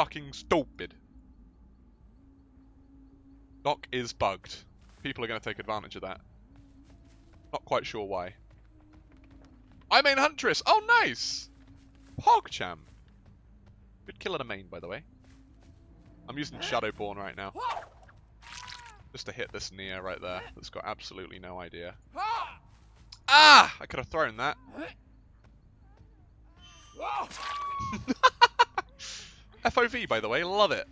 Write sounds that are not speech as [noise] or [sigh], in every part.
fucking stupid. Doc is bugged. People are going to take advantage of that. Not quite sure why. I main Huntress! Oh, nice! Pogchamp. Good kill in a main, by the way. I'm using Shadowborn right now. Just to hit this Nea right there that's got absolutely no idea. Ah! I could have thrown that. [laughs] [laughs] FOV, by the way, love it.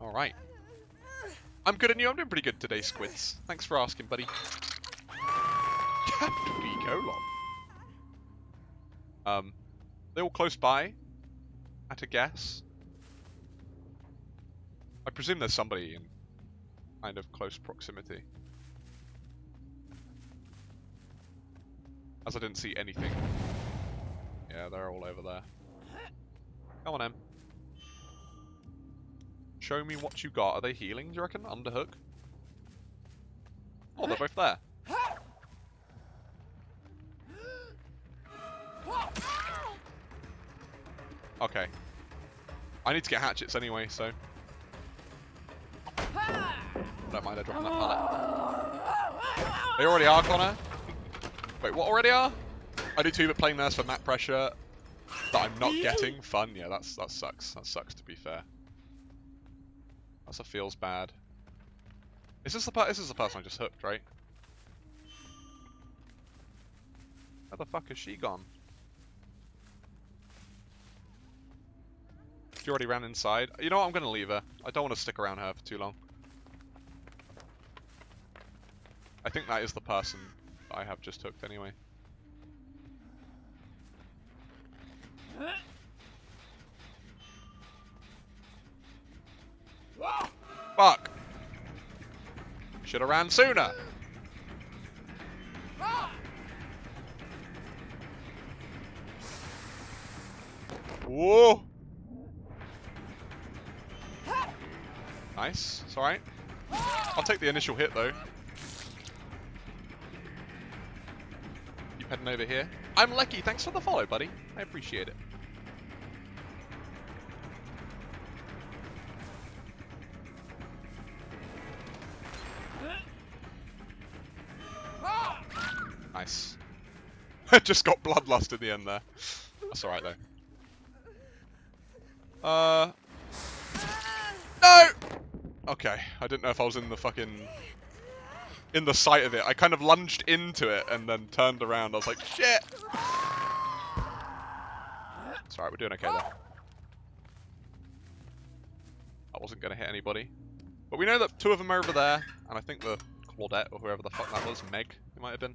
Alright. I'm good and you, I'm doing pretty good today, Squids. Thanks for asking, buddy. Captain colon. Um, they're all close by, at a guess. I presume there's somebody in kind of close proximity. As I didn't see anything. Yeah, they're all over there. Come on, Em. Show me what you got. Are they healing, do you reckon? Underhook? Oh, they're both there. Okay. I need to get hatchets anyway, so... Don't mind, I dropping that pallet. They already are, Connor? Wait, what already are? I do too, but playing nurse for map pressure that I'm not getting. Fun, yeah, that's that sucks. That sucks to be fair. That's a feels bad. Is this the part? This is the person I just hooked, right? Where the fuck is she gone? She already ran inside. You know what? I'm gonna leave her. I don't want to stick around her for too long. I think that is the person I have just hooked anyway. Fuck! Should have ran sooner. Whoa! Nice. It's alright. I'll take the initial hit though. Keep heading over here. I'm Lecky. Thanks for the follow, buddy. I appreciate it. [laughs] I just got bloodlust in the end there. That's alright though. Uh. No! Okay, I didn't know if I was in the fucking... In the sight of it. I kind of lunged into it and then turned around. I was like, shit! It's alright, we're doing okay there. I wasn't going to hit anybody. But we know that two of them are over there, and I think the Claudette, or whoever the fuck that was, Meg, it might have been.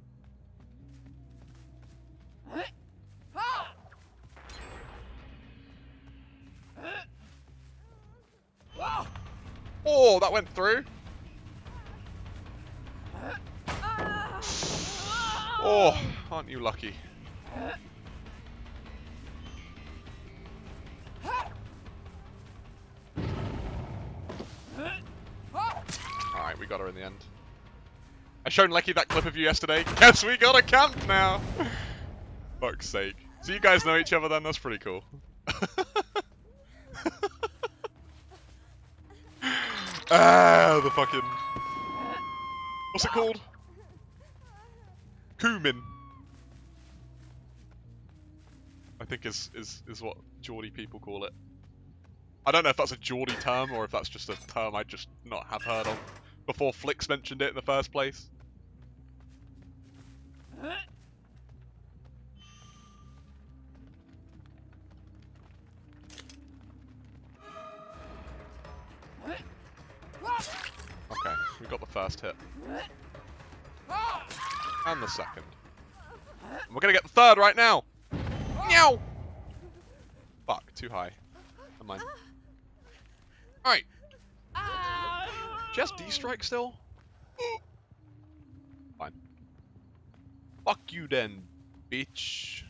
Oh, that went through. Oh, aren't you lucky? Alright, we got her in the end. I showed Lecky that clip of you yesterday. [laughs] Guess we got a camp now! Fuck's sake. So you guys know each other then? That's pretty cool. [laughs] ah, the fucking... What's it called? Cumin. I think is, is, is what Geordie people call it. I don't know if that's a Geordie term or if that's just a term I just not have heard of before Flix mentioned it in the first place. First hit. And the second. We're gonna get the third right now! Meow! Fuck, too high. Never mind. Alright. Just D-strike still? Fine. Fuck you then, bitch.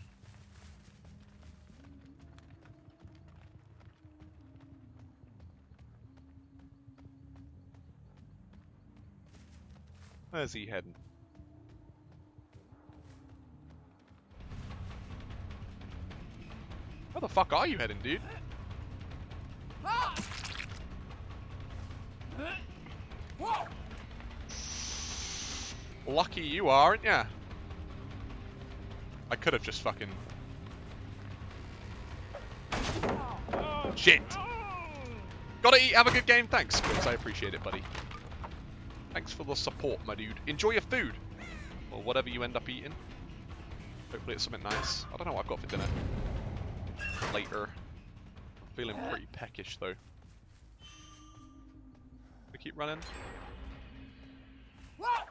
Where's he heading? Where the fuck are you heading, dude? Lucky you are, aren't ya? I could have just fucking... Shit! Gotta eat, have a good game, thanks, Chris, I appreciate it, buddy. Thanks for the support, my dude. Enjoy your food! Or whatever you end up eating. Hopefully it's something nice. I don't know what I've got for dinner. Later. Feeling pretty peckish, though. We keep running. What?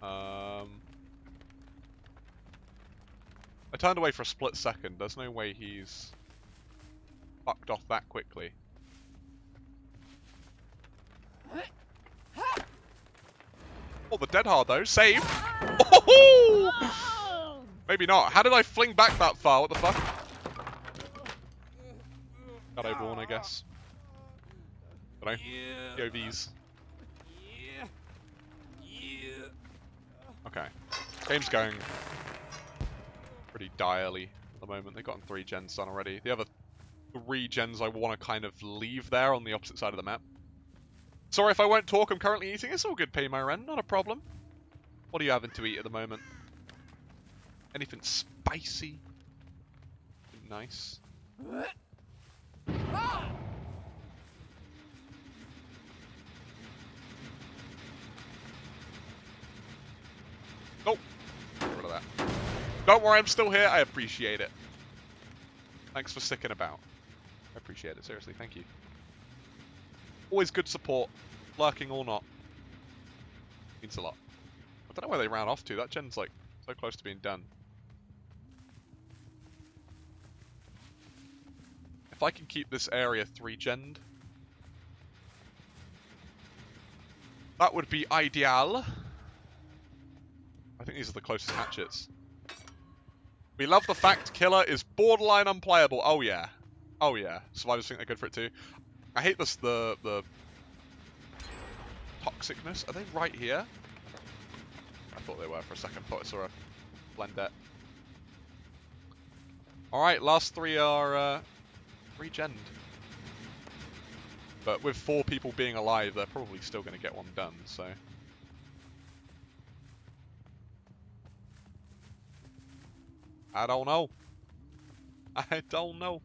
Um, I turned away for a split second. There's no way he's fucked off that quickly. Oh, the dead hard though. Save. Oh! [laughs] Maybe not. How did I fling back that far? What the fuck? Got overworn, I guess. Don't know. Yeah. Yeah. Yeah. Okay. Game's going pretty direly at the moment. They've gotten three gens done already. The other three gens I want to kind of leave there on the opposite side of the map. Sorry if I won't talk, I'm currently eating. It's all good, pay my rent, not a problem. What are you having to eat at the moment? Anything spicy? Nice. Nope. Get rid of that. Don't worry, I'm still here. I appreciate it. Thanks for sticking about. Appreciate it, seriously. Thank you. Always good support, lurking or not. Means a lot. I don't know where they ran off to. That gen's like so close to being done. If I can keep this area 3 gen that would be ideal. I think these are the closest hatchets. We love the fact Killer is borderline unplayable. Oh yeah. Oh yeah. Survivors think they're good for it too. I hate this, the, the toxicness. Are they right here? I thought they were for a second. but I saw a blendette. Alright, last three are uh, regened. But with four people being alive, they're probably still going to get one done, so... I don't know. [laughs] I don't know.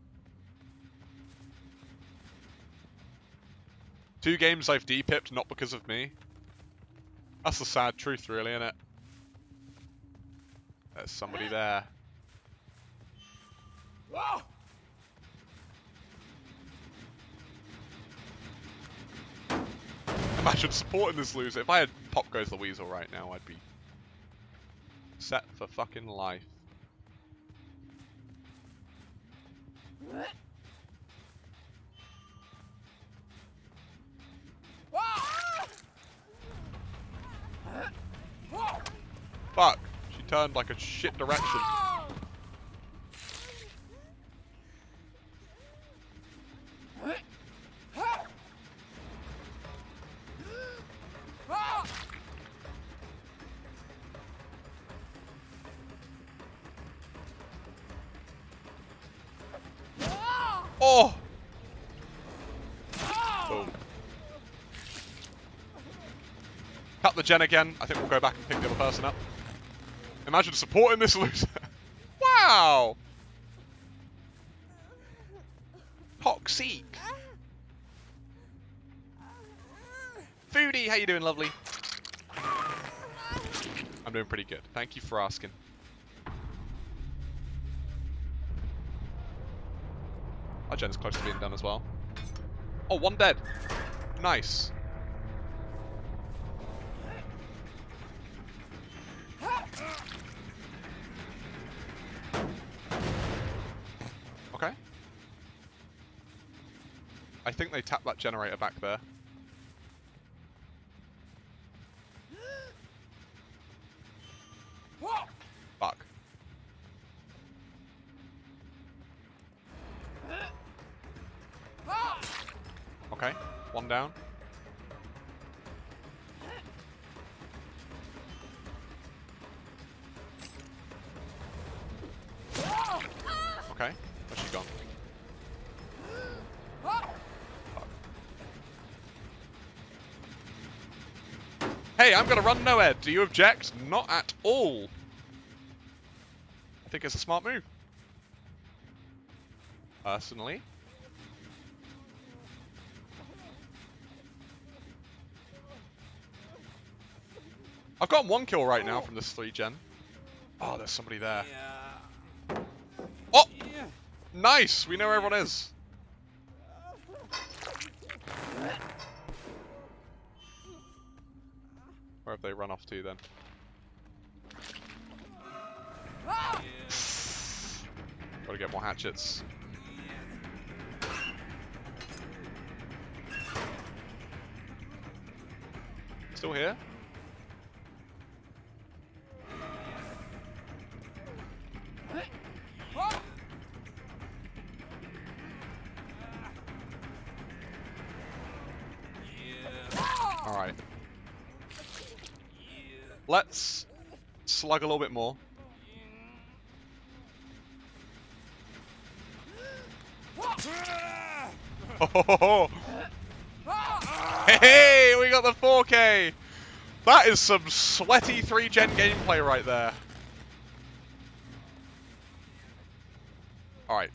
Two games I've depipped, not because of me. That's the sad truth, really, isn't it? There's somebody there. Imagine supporting this loser. If I had Pop Goes the Weasel right now, I'd be set for fucking life. Fuck. She turned like a shit direction. Oh! Boom. Cut the gen again. I think we'll go back and pick the other person up. Imagine supporting this loser. [laughs] wow! Toxic. Foodie, how you doing, lovely? I'm doing pretty good. Thank you for asking. Our gen's close to being done as well. Oh, one dead. Nice. Okay. I think they tapped that generator back there. Fuck. Okay, one down. Okay. Hey, I'm gonna run nowhere. Do you object? Not at all. I think it's a smart move. Personally. I've got one kill right now from this three gen. Oh, there's somebody there. Oh, nice. We know where everyone is. Have they run off to then? [sighs] Gotta get more hatchets. Still here? Let's slug a little bit more. Oh, [laughs] Hey, we got the 4K! That is some sweaty 3-gen gameplay right there. Alright.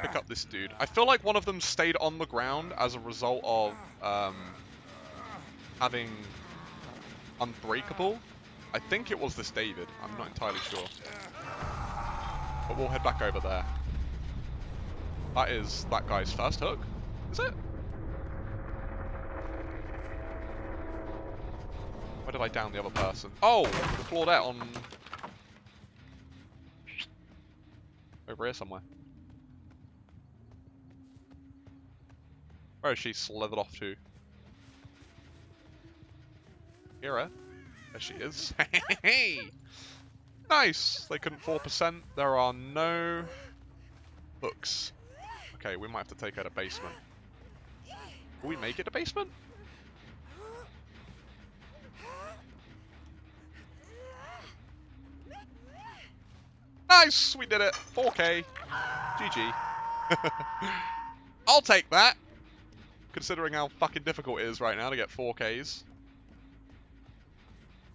Pick up this dude. I feel like one of them stayed on the ground as a result of um, having Unbreakable. I think it was this David. I'm not entirely sure. But we'll head back over there. That is that guy's first hook. Is it? Where did I down the other person? Oh, the Claudette on... Over here somewhere. Where is she slithered off to? Her? There she is. [laughs] Hey! Nice! They couldn't 4%. There are no hooks. Okay, we might have to take out a basement. We make it to basement? Nice! We did it! 4K. GG. [laughs] I'll take that! Considering how fucking difficult it is right now to get 4Ks.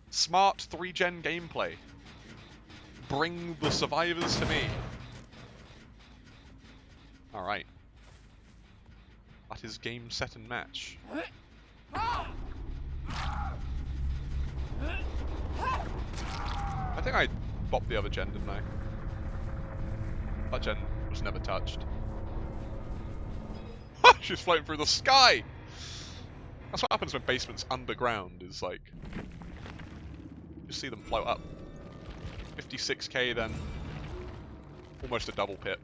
Smart 3-gen gameplay. Bring the survivors to me. Alright. That is game, set, and match. I think I bopped the other gen, didn't I? That gen was never touched. [laughs] She's floating through the sky! That's what happens when basement's underground, is like... You see them float up. 56k then. Almost a double pip.